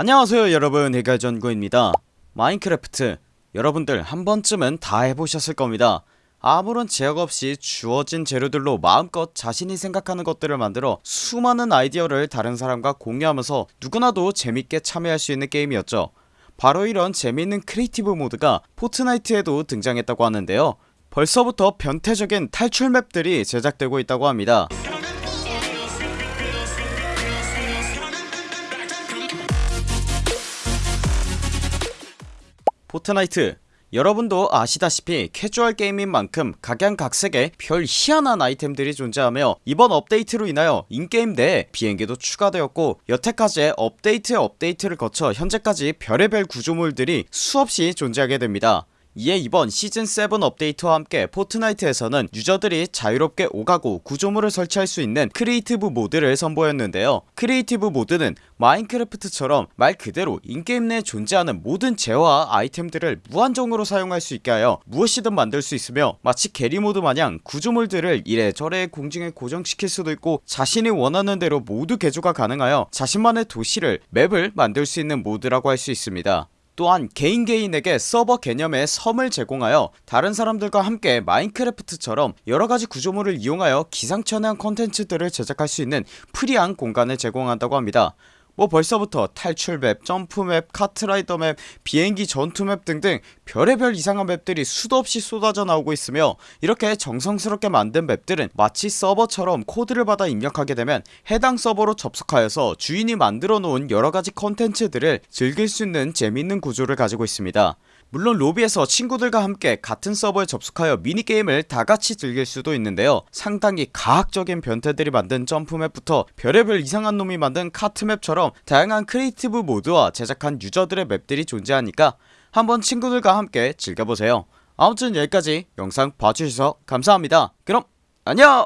안녕하세요 여러분. 해결전구입니다. Minecraft 여러분들 한번쯤은 다 해보셨을 겁니다. 아무런 제약 없이 주어진 재료들로 마음껏 자신이 생각하는 것들을 만들어 수많은 아이디어를 다른 사람과 공유하면서 누구나도 재밌게 참여할 수 있는 게임이었죠. 바로 이런 재미있는 creative 모드가 Fortnite에도 등장했다고 하는데요. 벌써부터 변태적인 탈출 맵들이 제작되고 있다고 합니다 Fortnite. 여러분도 아시다시피 캐주얼 게임인 만큼 각양각색의 별 희한한 아이템들이 존재하며 이번 업데이트로 인하여 in-game 내에 비행기도 추가되었고 여태까지의 업데이트 업데이트를 거쳐 현재까지 별의별 구조물들이 수없이 존재하게 됩니다 이에 이번 시즌7 업데이트와 함께 Fortnite에서는 유저들이 자유롭게 오가고 구조물을 설치할 수 있는 creative 모드를 선보였는데요. creative 모드는 Minecraft처럼 말 그대로 in-game 내에 존재하는 모든 재화와 아이템들을 무한정으로 사용할 수 있게 하여 무엇이든 만들 수 있으며 마치 Garry's Mod 마냥 구조물들을 이래저래 공중에 고정시킬 수도 있고 자신이 원하는 대로 모두 개조가 가능하여 자신만의 도시를 맵을 만들 수 있는 모드라고 할 수 있습니다 또한 개인 개인에게 서버 개념의 섬을 제공하여 다른 사람들과 함께 Minecraft처럼 여러가지 구조물을 이용하여 기상천외한 컨텐츠들을 제작할 수 있는 free한 공간을 제공한다고 합니다 뭐 벌써부터 탈출맵, 점프맵, KartRider맵, 비행기 전투맵 등등 별의별 이상한 맵들이 수도 없이 쏟아져 나오고 있으며 이렇게 정성스럽게 만든 맵들은 마치 서버처럼 코드를 받아 입력하게 되면 해당 서버로 접속하여서 주인이 만들어 놓은 여러가지 컨텐츠들을 즐길 수 있는 재밌는 구조를 가지고 있습니다. 물론 로비에서 친구들과 함께 같은 서버에 접속하여 미니게임을 다같이 즐길 수도 있는데요. 상당히 가학적인 변태들이 만든 점프맵부터 별의별 이상한 놈이 만든 카트맵 처럼 다양한 creative 모드와 제작한 유저들의 맵들이 존재하니까 한번 친구들과 함께 즐겨보세요. 아무튼 여기까지 영상 봐주셔서 감사합니다. 그럼 안녕